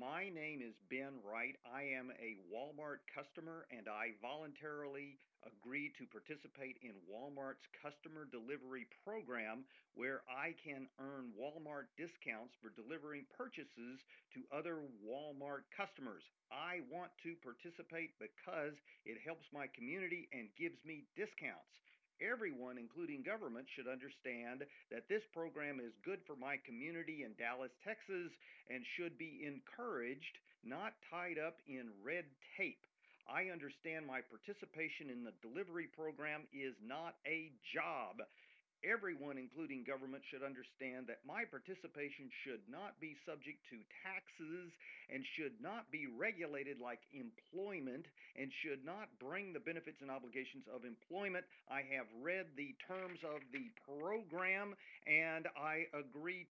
My name is Ben Wright. I am a Walmart customer and I voluntarily agree to participate in Walmart's customer delivery program where I can earn Walmart discounts for delivering purchases to other Walmart customers. I want to participate because it helps my community and gives me discounts. Everyone, including government, should understand that this program is good for my community in Dallas, Texas, and should be encouraged, not tied up in red tape. I understand my participation in the delivery program is not a job. Everyone, including government, should understand that my participation should not be subject to taxes and should not be regulated like employment and should not bring the benefits and obligations of employment. I have read the terms of the program and I agree